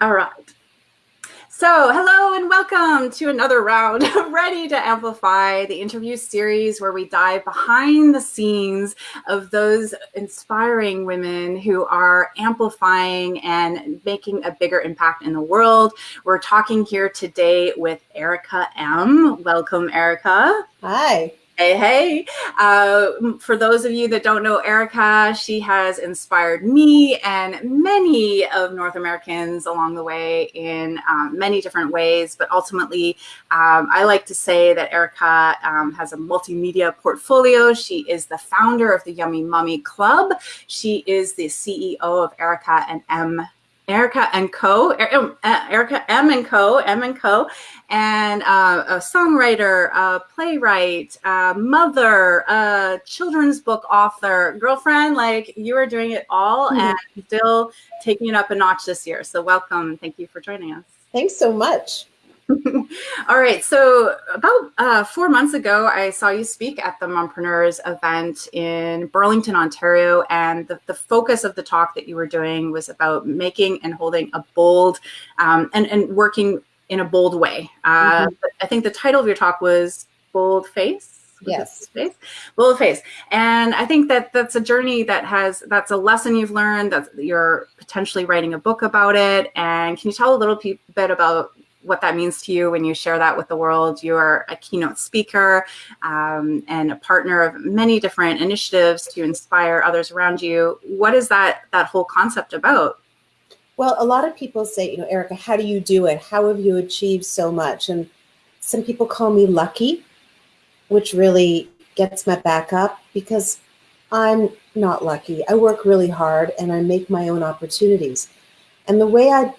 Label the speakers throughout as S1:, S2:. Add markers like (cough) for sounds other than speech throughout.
S1: All right. So, hello and welcome to another round of (laughs) Ready to Amplify, the interview series where we dive behind the scenes of those inspiring women who are amplifying and making a bigger impact in the world. We're talking here today with Erica M. Welcome, Erica.
S2: Hi.
S1: Hey, hey. Uh, for those of you that don't know Erica, she has inspired me and many of North Americans along the way in um, many different ways. But ultimately, um, I like to say that Erica um, has a multimedia portfolio. She is the founder of the Yummy Mummy Club. She is the CEO of Erica and M Erica and Co. Er, uh, Erica M and Co. M and Co. And uh, a songwriter, a playwright, a mother, a children's book author, girlfriend. Like you are doing it all mm-hmm. and still taking it up a notch this year. So welcome. Thank you for joining us.
S2: Thanks so much. (laughs)
S1: All right. So about uh, four months ago, I saw you speak at the Mompreneurs event in Burlington, Ontario, and the, the focus of the talk that you were doing was about making and holding a bold um, and and working in a bold way. Uh, mm-hmm. I think the title of your talk was "Bold Face."
S2: yes
S1: face bold face and i think that that's a journey that has that's a lesson you've learned that you're potentially writing a book about it and can you tell a little bit about what that means to you when you share that with the world. You are a keynote speaker um, and a partner of many different initiatives to inspire others around you. What is that that whole concept about?
S2: Well, a lot of people say, you know, Erica, how do you do it? How have you achieved so much? And some people call me lucky, which really gets my back up because I'm not lucky. I work really hard and I make my own opportunities. And the way I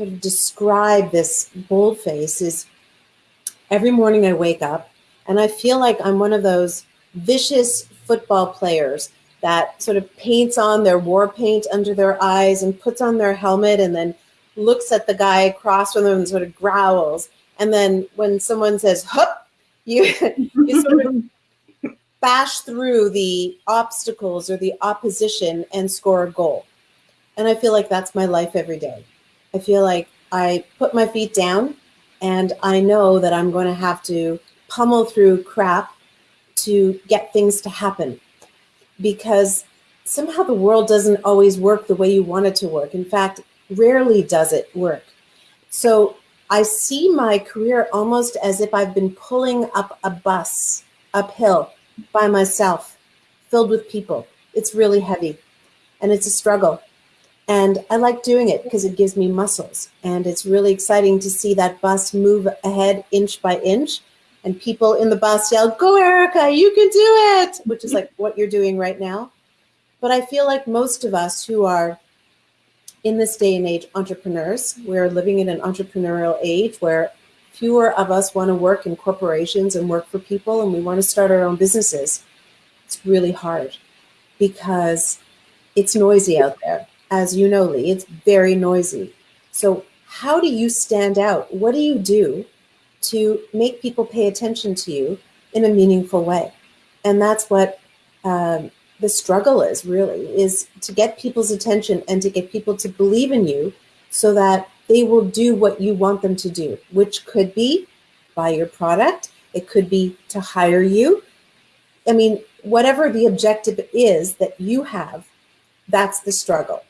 S2: sort of describe this bold face is every morning I wake up and I feel like I'm one of those vicious football players that sort of paints on their war paint under their eyes and puts on their helmet and then looks at the guy across from them and sort of growls. And then when someone says, hup, you, (laughs) you sort of bash through the obstacles or the opposition and score a goal. And I feel like that's my life every day. I feel like I put my feet down and I know that I'm going to have to pummel through crap to get things to happen because somehow the world doesn't always work the way you want it to work. In fact, rarely does it work. So I see my career almost as if I've been pulling up a bus uphill by myself, filled with people. It's really heavy and it's a struggle. And I like doing it because it gives me muscles. And it's really exciting to see that bus move ahead inch by inch. And people in the bus yell, Go, Erica, you can do it, which is like (laughs) what you're doing right now. But I feel like most of us who are in this day and age entrepreneurs, we're living in an entrepreneurial age where fewer of us want to work in corporations and work for people and we want to start our own businesses. It's really hard because it's noisy out there as you know, Lee, it's very noisy. So how do you stand out? What do you do to make people pay attention to you in a meaningful way? And that's what um, the struggle is really, is to get people's attention and to get people to believe in you so that they will do what you want them to do, which could be buy your product. It could be to hire you. I mean, whatever the objective is that you have, that's the struggle.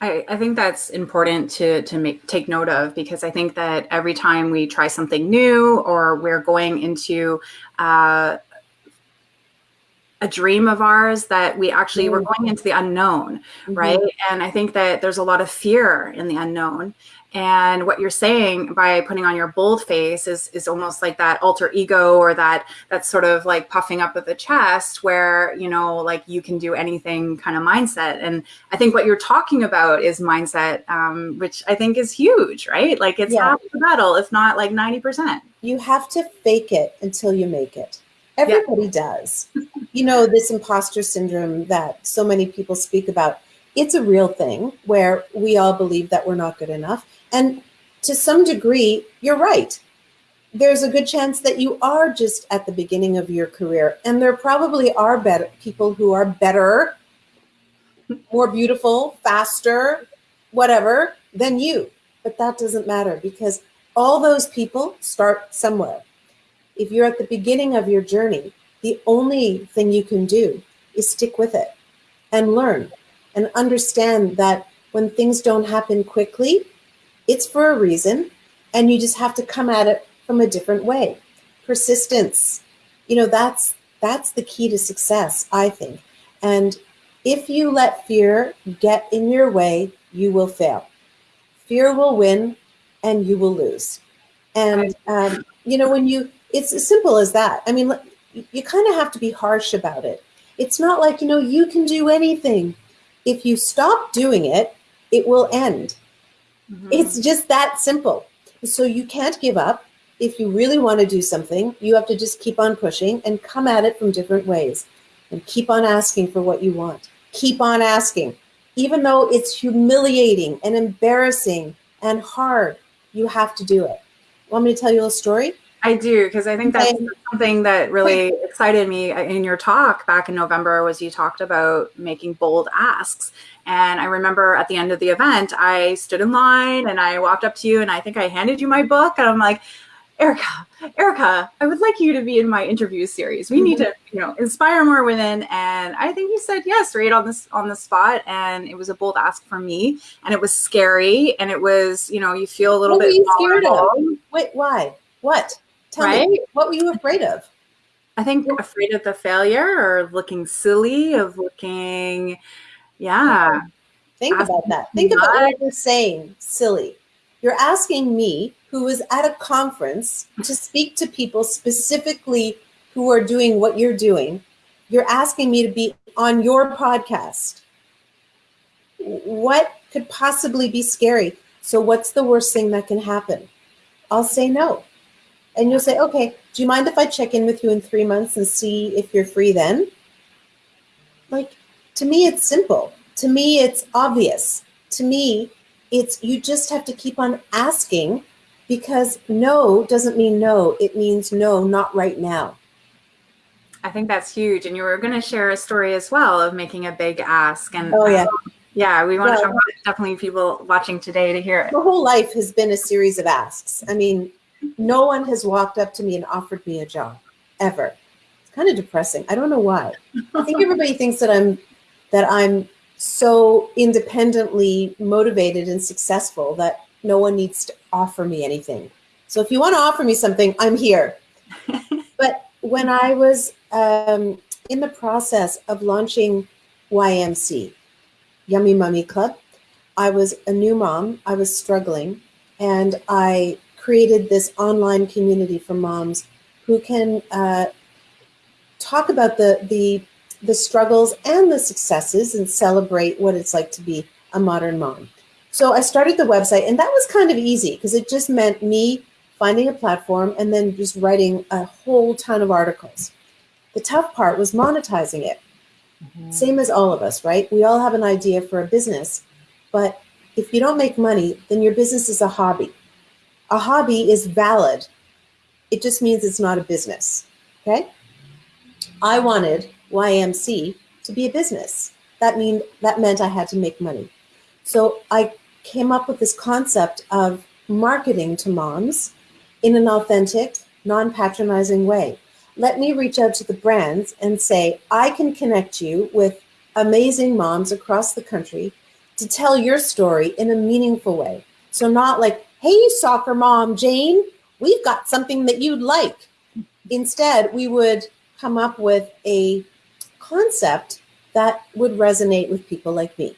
S1: I, I, think that's important to to make take note of because I think that every time we try something new or we're going into uh, a dream of ours that we actually mm. we're going into the unknown, mm-hmm. right? And I think that there's a lot of fear in the unknown. And what you're saying by putting on your bold face is is almost like that alter ego or that that sort of like puffing up of the chest where, you know, like you can do anything kind of mindset. And I think what you're talking about is mindset, um, which I think is huge, right? Like it's yeah. half the battle, if not like 90%.
S2: You have to fake it until you make it. Everybody yeah. does. you know, this imposter syndrome that so many people speak about it's a real thing where we all believe that we're not good enough. And to some degree, you're right. There's a good chance that you are just at the beginning of your career. And there probably are better people who are better, more beautiful, faster, whatever than you. but that doesn't matter because all those people start somewhere. If you're at the beginning of your journey, the only thing you can do is stick with it and learn and understand that when things don't happen quickly, it's for a reason and you just have to come at it from a different way. Persistence, you know, that's that's the key to success, I think. And if you let fear get in your way, you will fail. Fear will win and you will lose. And, um, you know, when you, it's as simple as that. I mean, you kind of have to be harsh about it. It's not like, you know, you can do anything. If you stop doing it, it will end. Mm-hmm. It's just that simple. So you can't give up. If you really want to do something, you have to just keep on pushing and come at it from different ways and keep on asking for what you want. Keep on asking. Even though it's humiliating and embarrassing and hard, you have to do it. Want me to tell you a story?
S1: I do because I think that's something that really excited me in your talk back in November was you talked about making bold asks. And I remember at the end of the event, I stood in line and I walked up to you and I think I handed you my book and I'm like, Erica, Erica, I would like you to be in my interview series. We mm-hmm. need to, you know, inspire more women. And I think you said yes right on this on the spot. And it was a bold ask for me. And it was scary. And it was, you know, you feel a little
S2: what
S1: bit
S2: were you scared of? Wait, why? What? Tell right? me, what were you afraid of?
S1: I think afraid of the failure or looking silly, of looking, yeah.
S2: Think about that. Think about what you're saying, silly. You're asking me who is at a conference to speak to people specifically who are doing what you're doing. You're asking me to be on your podcast. What could possibly be scary? So, what's the worst thing that can happen? I'll say no. And you'll say, okay, do you mind if I check in with you in three months and see if you're free then? Like, to me, it's simple. To me, it's obvious. To me, it's you just have to keep on asking because no doesn't mean no. It means no, not right now.
S1: I think that's huge. And you were going to share a story as well of making a big ask. And
S2: oh, yeah. Um,
S1: yeah, we want well, to definitely people watching today to hear it.
S2: My whole life has been a series of asks. I mean, no one has walked up to me and offered me a job ever. It's kind of depressing. I don't know why. I think everybody thinks that I'm that I'm so independently motivated and successful that no one needs to offer me anything. So if you want to offer me something, I'm here. (laughs) but when I was um, in the process of launching YMC, Yummy Mummy Club, I was a new mom. I was struggling, and I created this online community for moms who can uh, talk about the the the struggles and the successes and celebrate what it's like to be a modern mom. So I started the website, and that was kind of easy because it just meant me finding a platform and then just writing a whole ton of articles. The tough part was monetizing it. Mm-hmm. Same as all of us, right? We all have an idea for a business, but if you don't make money, then your business is a hobby. A hobby is valid. It just means it's not a business. Okay? I wanted YMC to be a business. That mean that meant I had to make money. So I came up with this concept of marketing to moms in an authentic, non-patronizing way. Let me reach out to the brands and say, I can connect you with amazing moms across the country to tell your story in a meaningful way. So not like, hey, soccer mom, Jane, we've got something that you'd like. Instead, we would come up with a concept that would resonate with people like me.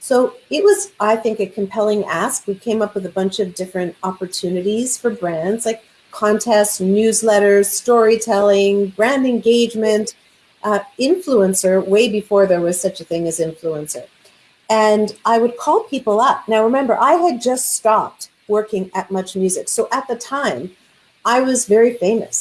S2: So it was, I think, a compelling ask. We came up with a bunch of different opportunities for brands like contests, newsletters, storytelling, brand engagement, uh, influencer, way before there was such a thing as influencer. And I would call people up. Now, remember, I had just stopped working at Much Music. So at the time, I was very famous.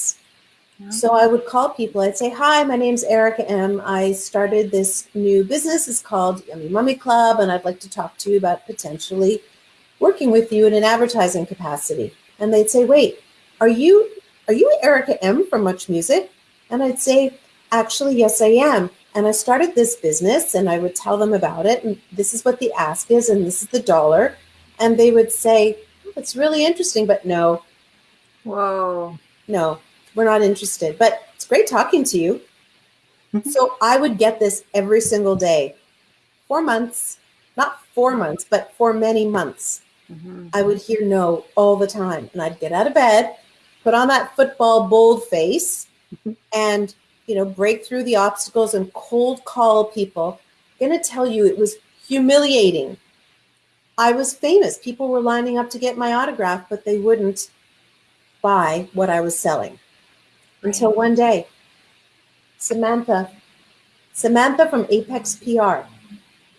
S2: So I would call people. I'd say, "Hi, my name's Erica M. I started this new business. It's called Yummy Mummy Club, and I'd like to talk to you about potentially working with you in an advertising capacity." And they'd say, "Wait, are you are you Erica M from Much Music?" And I'd say, "Actually, yes, I am." And I started this business, and I would tell them about it, and this is what the ask is, and this is the dollar. and they would say, "It's really interesting, but no,
S1: whoa,
S2: no, we're not interested." But it's great talking to you. Mm-hmm. so I would get this every single day, four months, not four months, but for many months. Mm-hmm. I would hear no all the time, and I'd get out of bed, put on that football bold face, mm-hmm. and you know break through the obstacles and cold call people. I'm gonna tell you, it was humiliating. I was famous. People were lining up to get my autograph, but they wouldn't buy what I was selling. Until one day, Samantha, Samantha from Apex PR,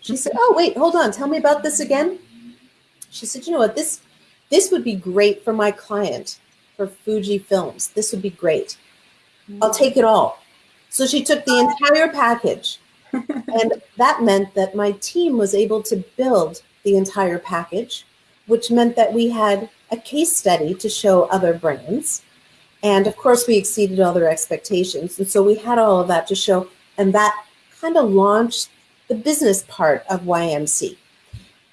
S2: she said, "Oh, wait, hold on. Tell me about this again." She said, "You know what? This this would be great for my client for Fuji Films. This would be great. I'll take it all." So she took the entire package (laughs) and that meant that my team was able to build the entire package, which meant that we had a case study to show other brands. And of course, we exceeded all their expectations. And so we had all of that to show, and that kind of launched the business part of YMC.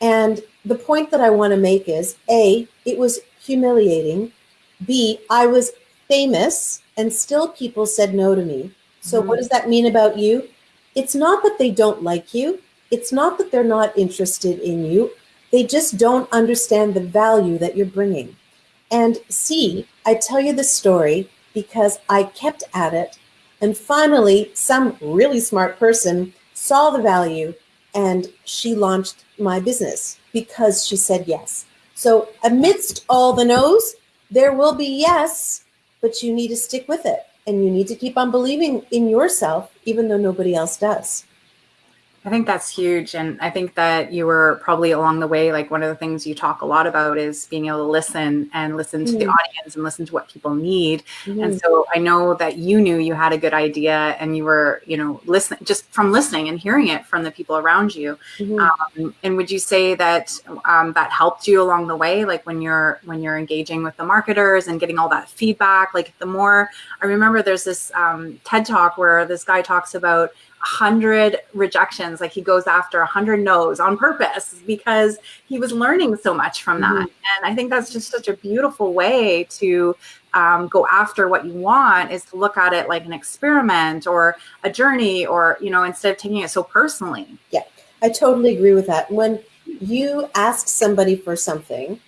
S2: And the point that I want to make is A, it was humiliating. B, I was famous and still people said no to me. So, mm-hmm. what does that mean about you? it's not that they don't like you. It's not that they're not interested in you. They just don't understand the value that you're bringing. And see, I tell you the story because I kept at it. And finally, some really smart person saw the value and she launched my business because she said yes. So, amidst all the no's, there will be yes, but you need to stick with it and you need to keep on believing in yourself even though nobody else does
S1: I think that's huge. And I think that you were probably along the way, like one of the things you talk a lot about is being able to listen and listen to mm. the audience and listen to what people need. Mm. And so I know that you knew you had a good idea and you were, you know, listening just from listening and hearing it from the people around you. Mm-hmm. Um, and would you say that um, that helped you along the way? Like when you're, when you're engaging with the marketers and getting all that feedback, like the more I remember there's this um, TED talk where this guy talks about, hundred rejections. Like he goes after a hundred no's on purpose because he was learning so much from that. Mm-hmm. and i think that's just such a beautiful way to um, go after what you want is to look at it like an experiment or a journey or you know instead of taking it so personally.
S2: Yeah i totally agree with that. When you ask somebody for something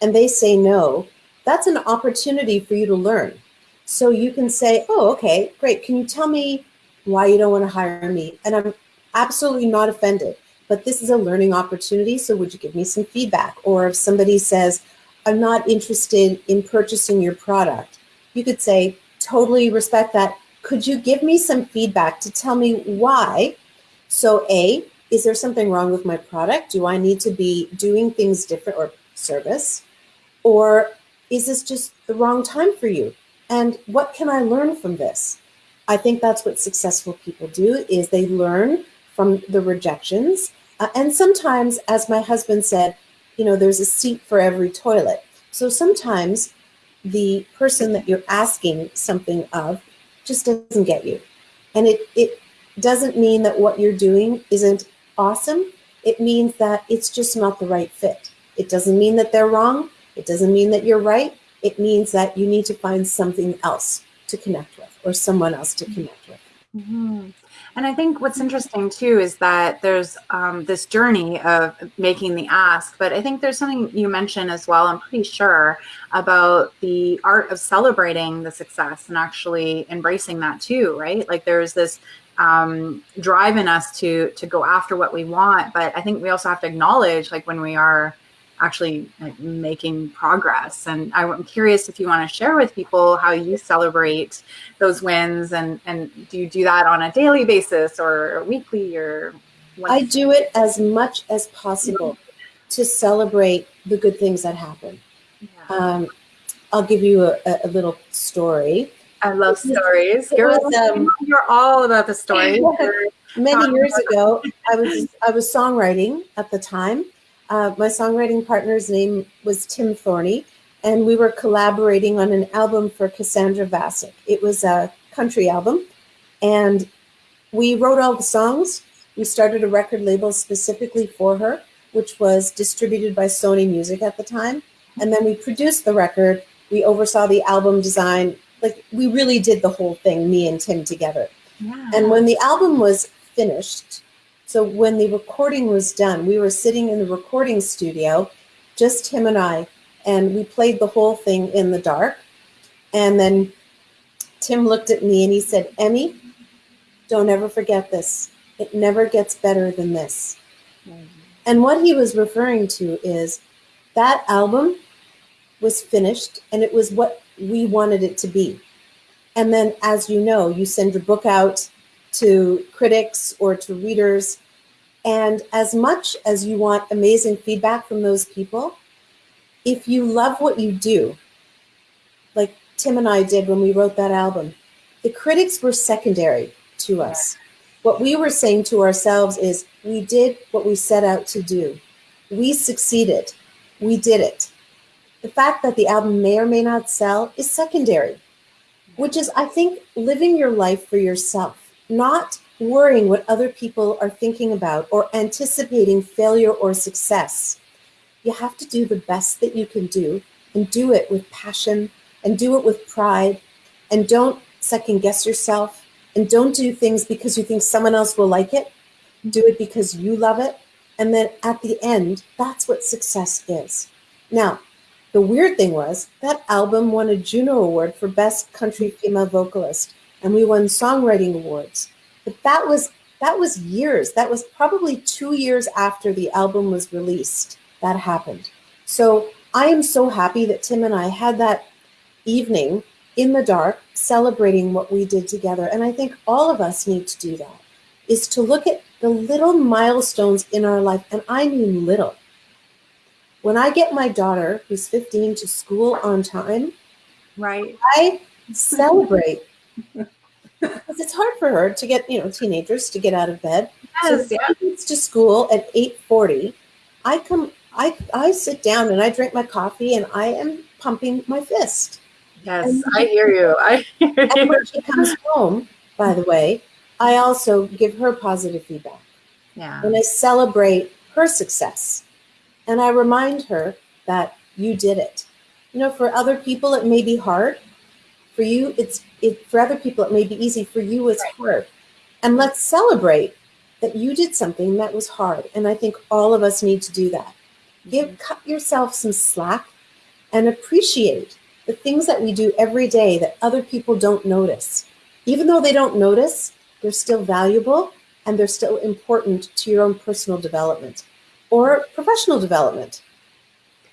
S2: and they say no that's an opportunity for you to learn. So you can say oh okay great. Can you tell me why you don't want to hire me. And I'm absolutely not offended, but this is a learning opportunity. So would you give me some feedback? Or if somebody says, I'm not interested in purchasing your product, you could say, totally respect that. Could you give me some feedback to tell me why? So, A, is there something wrong with my product? Do I need to be doing things different or service? Or is this just the wrong time for you? And what can I learn from this? I think that's what successful people do is they learn from the rejections. Uh, and sometimes, as my husband said, you know, there's a seat for every toilet. So sometimes the person that you're asking something of just doesn't get you. And it, it doesn't mean that what you're doing isn't awesome. It means that it's just not the right fit. It doesn't mean that they're wrong. It doesn't mean that you're right. It means that you need to find something else to connect with or someone else to connect with.
S1: Mm-hmm. And I think what's interesting too is that there's um, this journey of making the ask, but I think there's something you mentioned as well, I'm pretty sure, about the art of celebrating the success and actually embracing that too, right? Like there's this um, drive in us to to go after what we want, but I think we also have to acknowledge like when we are actually like, making progress. And I'm curious if you want to share with people how you celebrate those wins and, and do you do that on a daily basis or weekly or
S2: I do it as much as possible to celebrate the good things that happen. Yeah. Um, I'll give you a, a, little story.
S1: I love stories. You're, was, um, you're all about the stories. (laughs)
S2: Many years (laughs) ago, I was I was songwriting at the time, uh, my songwriting partner's name was Tim Thorney, and we were collaborating on an album for Cassandra Vasik. It was a country album, and we wrote all the songs. We started a record label specifically for her. which was distributed by Sony Music at the time. And then we produced the record. We oversaw the album design. Like we really did the whole thing, me and Tim together. Yeah. And when the album was finished, so when the recording was done, we were sitting in the recording studio, just him and I, and we played the whole thing in the dark. And then Tim looked at me and he said, Emmy, don't ever forget this. It never gets better than this. Mm-hmm. And what he was referring to is that album was finished and it was what we wanted it to be. And then, as you know, you send your book out to critics or to readers. And as much as you want amazing feedback from those people, if you love what you do, like Tim and I did when we wrote that album, the critics were secondary to us. What we were saying to ourselves is we did what we set out to do. We succeeded. We did it. The fact that the album may or may not sell is secondary, which is, I think, living your life for yourself, not worrying what other people are thinking about or anticipating failure or success. You have to do the best that you can do and do it with passion and do it with pride and don't second guess yourself and don't do things because you think someone else will like it. Do it because you love it. And then at the end, that's what success is. Now, the weird thing was that album won a Juno Award for Best Country Female Vocalist, and we won songwriting awards. But that was that was years. That was probably two years after the album was released. That happened. So I am so happy that Tim and I had that evening in the dark, celebrating what we did together. And I think all of us need to do that, is to look at the little milestones in our life. And I mean little. When I get my daughter, who's 15, to school on time,
S1: right,
S2: I celebrate. (laughs) because it's hard for her to get, you know, teenagers to get out of bed. Yes, so yeah. gets to school at 8:40. I come I I sit down and I drink my coffee and I am pumping my fist.
S1: Yes, I hear you. I (laughs) hear
S2: and you. when she comes home, by the way, I also give her positive feedback.
S1: Yeah.
S2: And I celebrate her success. And I remind her that you did it. You know, for other people it may be hard. For you, it's it for other people it may be easy. For you, it's right. hard. And let's celebrate that you did something that was hard. And I think all of us need to do that. Give mm-hmm. cut yourself some slack and appreciate the things that we do every day that other people don't notice. Even though they don't notice, they're still valuable and they're still important to your own personal development or professional development.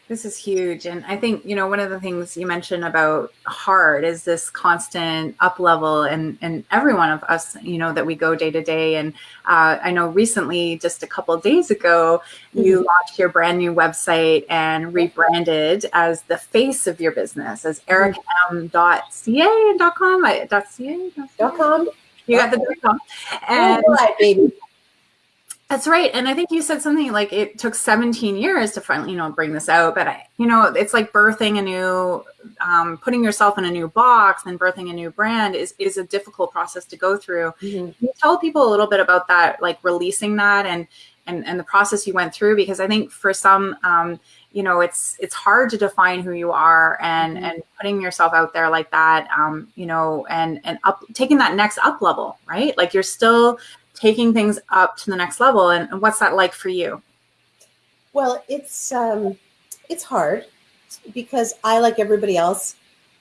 S1: This is huge. And I think, you know, one of the things you mentioned about hard is this constant up level and, and every one of us, you know, that we go day to day. And uh, I know recently, just a couple days ago, mm-hmm. you launched your brand new website and rebranded as the face of your business as mm-hmm. ericaehm.ca and .com, .ca,
S2: .com.
S1: You got the .com. And, baby. That's right. And I think you said something like it took 17 years to finally, you know, bring this out. But I, you know, it's like birthing a new, um, putting yourself in a new box and birthing a new brand is, is a difficult process to go through. Can you tell people a little bit about that, like releasing that and, and, and the process you went through? Because I think for some, um, you know, it's, it's hard to define who you are and, mm-hmm. and putting yourself out there like that, um, you know, and, and up, taking that next up level, right? Like you're still taking things up to the next level. And, and what's that like for you?
S2: Well, it's um, it's hard because I, like everybody else,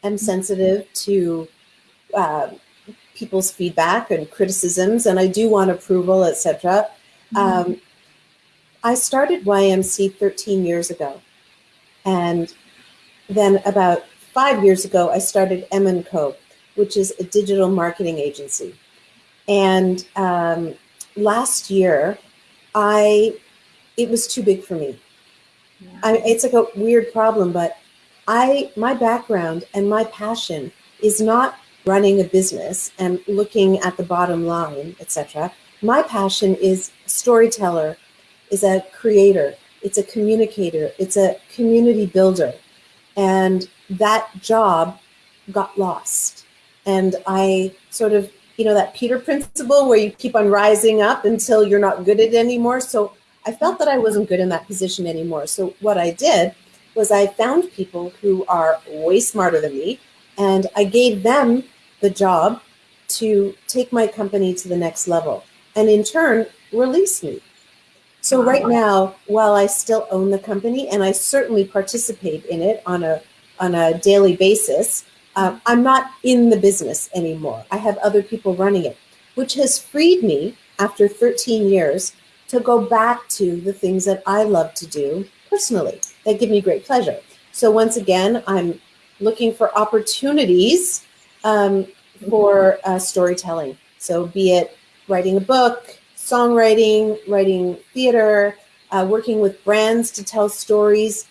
S2: am sensitive to uh, people's feedback and criticisms, and I do want approval, etc. Mm-hmm. Um, I started YMC 13 years ago, and then about five years ago, I started M & Co., which is a digital marketing agency. And um, last year, I it was too big for me. Yeah. I, it's like a weird problem, but I my background and my passion is not running a business and looking at the bottom line, etc. My passion is storyteller, is a creator, it's a communicator, it's a community builder, and that job got lost, and I sort of you know, that Peter principle where you keep on rising up until you're not good at it anymore. So I felt that I wasn't good in that position anymore. So what I did was I found people who are way smarter than me, and I gave them the job to take my company to the next level, and in turn release me. So right now, while I still own the company and I certainly participate in it on a on a daily basis, uh, I'm not in the business anymore. I have other people running it, which has freed me after 13 years to go back to the things that I love to do personally that give me great pleasure. So once again, I'm looking for opportunities um, for uh, storytelling. So be it writing a book, songwriting, writing theater, uh, working with brands to tell stories,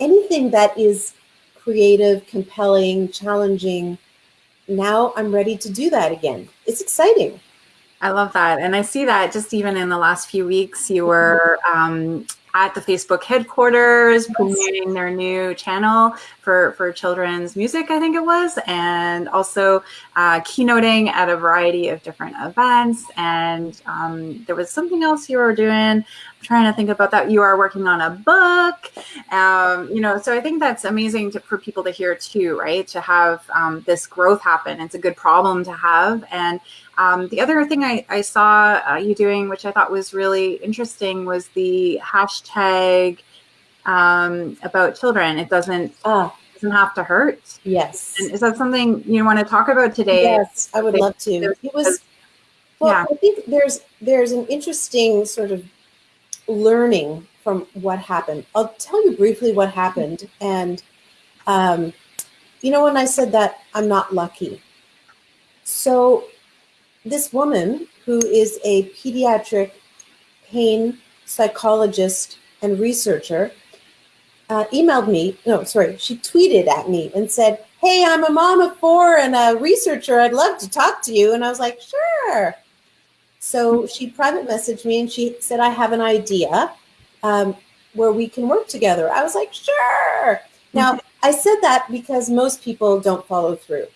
S2: anything that is creative, compelling, challenging. Now I'm ready to do that again. It's exciting.
S1: I love that. And I see that just even in the last few weeks, you were um, at the Facebook headquarters, yes. promoting their new channel for, for children's music, I think it was, and also uh, keynoting at a variety of different events. And um, there was something else you were doing. I'm trying to think about that. You are working on a book, um, you know, so I think that's amazing to, for people to hear too, right? To have um, this growth happen. It's a good problem to have. And um, the other thing I, I saw uh, you doing, which I thought was really interesting, was the hashtag um, about children. It doesn't uh, doesn't have to hurt.
S2: Yes.
S1: And is that something you want to talk about today?
S2: Yes, I would love to. It was. Well, yeah. I think there's there's an interesting sort of learning from what happened. I'll tell you briefly what happened, and um, you know when I said that I'm not lucky. So this woman who is a pediatric pain psychologist and researcher uh, emailed me, no, sorry, she tweeted at me and said, Hey, I'm a mom of four and a researcher. I'd love to talk to you. And I was like, Sure. So she private messaged me and she said, I have an idea um, where we can work together. I was like, Sure. Now, I said that because most people don't follow through.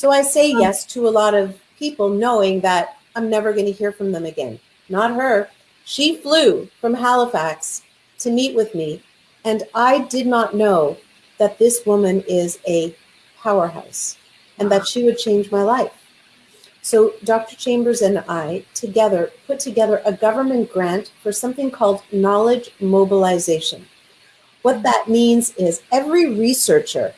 S2: So I say yes to a lot of people knowing that I'm never going to hear from them again. Not her. She flew from Halifax to meet with me, and I did not know that this woman is a powerhouse and that she would change my life. So Dr. Chambers and I together put together a government grant for something called knowledge mobilization. What that means is every researcher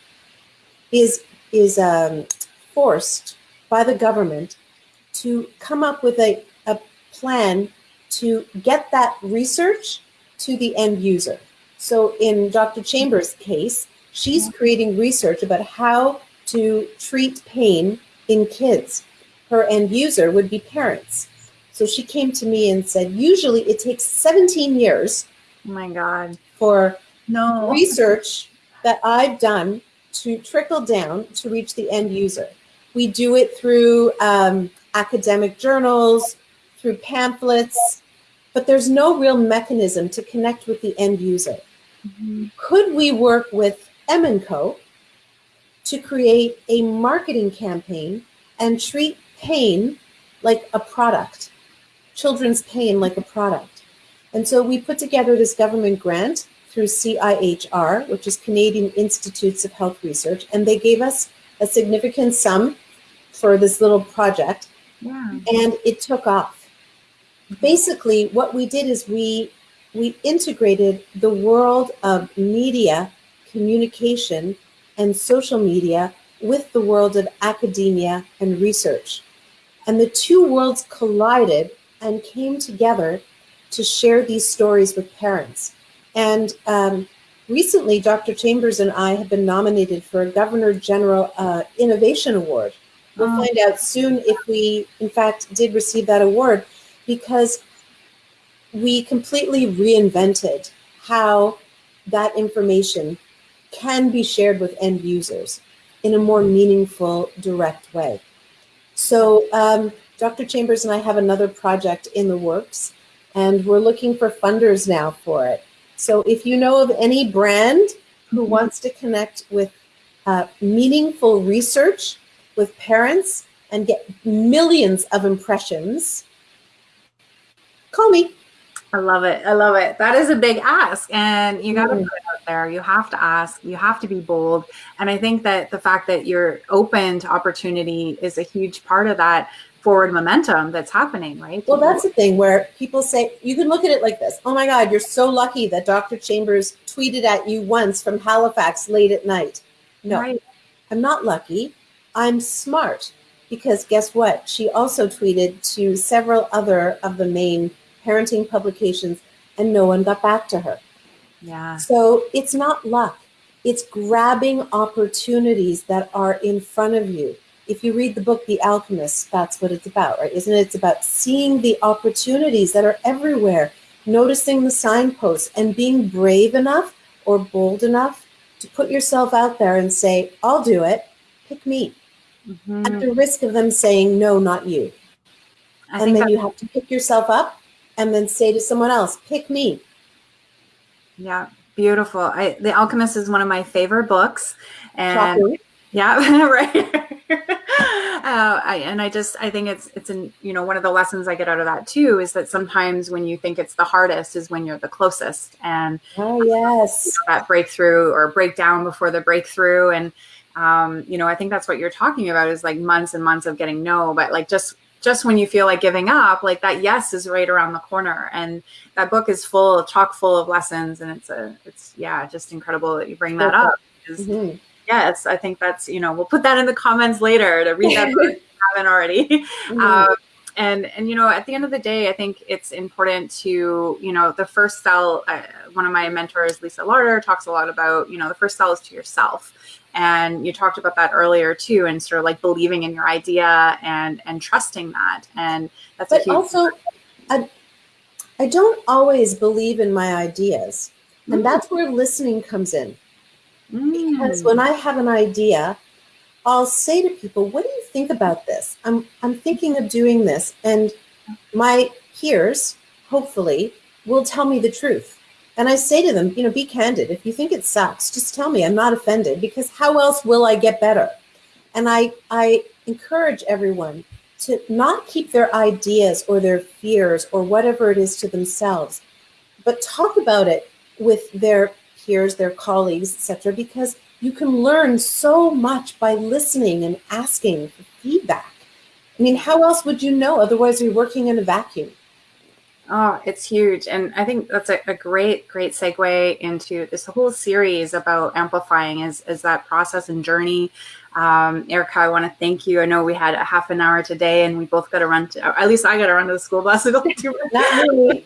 S2: is is um, forced by the government to come up with a, a plan to get that research to the end user. So in Dr. Chambers' case, she's mm-hmm. creating research about how to treat pain in kids. Her end user would be parents. So she came to me and said, usually it takes 17 years.
S1: Oh my God.
S2: For no research that I've done to trickle down to reach the end user. We do it through um, academic journals, through pamphlets, but there's no real mechanism to connect with the end user. Mm-hmm. Could we work with M & Co to create a marketing campaign and treat pain like a product, children's pain like a product? And so we put together this government grant through CIHR, which is Canadian Institutes of Health Research, and they gave us a significant sum for this little project. Yeah. And it took off. Basically, what we did is we we integrated the world of media, communication, and social media with the world of academia and research. And the two worlds collided and came together to share these stories with parents. And um, recently, Dr. Chambers and I have been nominated for a Governor General uh, Innovation Award We'll oh. find out soon if we, in fact, did receive that award because we completely reinvented how that information can be shared with end users in a more meaningful, direct way. So um, Dr. Chambers and I have another project in the works, and we're looking for funders now for it. So if you know of any brand who wants to connect with uh, meaningful research with parents and get millions of impressions, call me.
S1: I love it. I love it. That is a big ask. And you got to
S2: Mhm.
S1: put it out there. You have to ask. You have to be bold. And I think that the fact that you're open to opportunity is a huge part of that forward momentum that's happening, right?
S2: Well, that's the thing where people say, you can look at it like this Oh my God, you're so lucky that Dr. Chambers tweeted at you once from Halifax late at night. No,
S1: Right.
S2: I'm not lucky. I'm smart. Because guess what? She also tweeted to several other of the main parenting publications, and no one got back to her.
S1: Yeah.
S2: So it's not luck, it's grabbing opportunities that are in front of you. If you read the book The Alchemist, that's what it's about, right? Isn't it? It's about seeing the opportunities that are everywhere, noticing the signposts, and being brave enough or bold enough to put yourself out there and say, I'll do it, pick me,
S1: Mhm.
S2: at the risk of them saying, No, not you.
S1: I
S2: and then you have to pick yourself up and then say to someone else, Pick me.
S1: yeah, beautiful. I, the Alchemist is one of my favorite books. And. Yeah, (laughs) right. (laughs) uh, I, and I just I think it's it's an you know one of the lessons I get out of that too is that sometimes when you think it's the hardest is when you're the closest and
S2: Oh, yes.
S1: that breakthrough or breakdown before the breakthrough and um, you know I think that's what you're talking about is like months and months of getting no but like just just when you feel like giving up like that yes is right around the corner and that book is full chock full of lessons and it's a it's yeah just incredible that you bring that up because
S2: Mhm.
S1: yes, I think that's you know we'll put that in the comments later to read that book if you haven't already. (laughs)
S2: Mhm.
S1: Um, and and you know at the end of the day, I think it's important to you know the first sell. Uh, one of my mentors, Lisa Larter, talks a lot about you know the first sell is to yourself. And you talked about that earlier too, and sort of like believing in your idea and and trusting that, and that's a
S2: but also, I, I don't always believe in my ideas. And that's where listening comes in.
S1: Mm.
S2: Because when I have an idea, I'll say to people, "What do you think about this? I'm I'm thinking of doing this." And my peers, hopefully, will tell me the truth. And I say to them, you know, be candid. If you think it sucks, just tell me. I'm not offended because how else will I get better? And I I encourage everyone to not keep their ideas or their fears or whatever it is to themselves, but talk about it with their peers, their colleagues, etc. Because you can learn so much by listening and asking for feedback. I mean, how else would you know? Otherwise, you're working in a vacuum.
S1: Oh, it's huge. And I think that's a, a great, great segue into this whole series about amplifying is, is that process and journey. Um, Erica, I want to thank you. I know we had a half an hour today and we both got to run to, at least I got to run to the school bus. (laughs) to go to-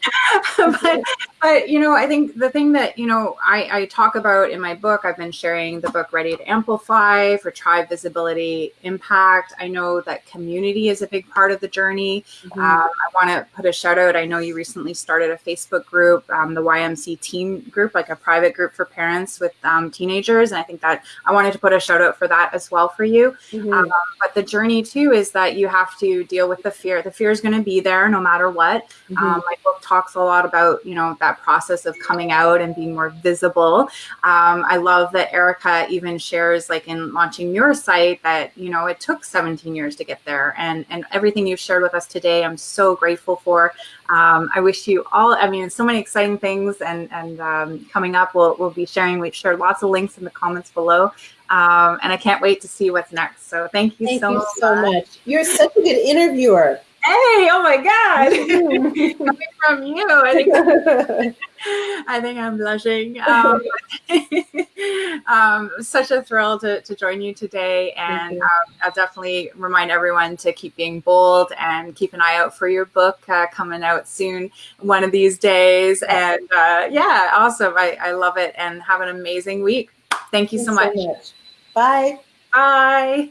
S1: (laughs) but, but, you know, I think the thing that, you know, I, I talk about in my book, I've been sharing the book Ready to Amplify for Tribe Visibility Impact. I know that community is a big part of the journey.
S2: Mhm.
S1: Um, I want to put a shout out. I know you recently started a Facebook group, um, the YMC Teen Group, like a private group for parents with um, teenagers. And I think that I wanted to put a shout out for that as well for you.
S2: Mhm.
S1: Um, but the journey too is that you have to deal with the fear. The fear is going to be there no matter what.
S2: Mhm.
S1: Um, my book talks a lot about you know that process of coming out and being more visible. Um, I love that Erica even shares like in launching your site that you know it took 17 years to get there, and and everything you've shared with us today, I'm so grateful for. Um, I wish you all. I mean, so many exciting things and and um, coming up. We'll we'll be sharing. We've shared lots of links in the comments below. Um, and I can't wait to see what's next. So thank you
S2: Thank
S1: so
S2: you
S1: much.
S2: so much. You're such a good interviewer.
S1: Hey, oh my God. (laughs) Coming from you. I think (laughs) (laughs) I think I'm blushing. Um, um, such a thrill to, to join you today. And
S2: you.
S1: um, I'll definitely remind everyone to keep being bold and keep an eye out for your book uh, coming out soon, one of these days. And uh, yeah, awesome. I, I love it. And have an amazing week. Thank you so much.
S2: Bye.
S1: Bye.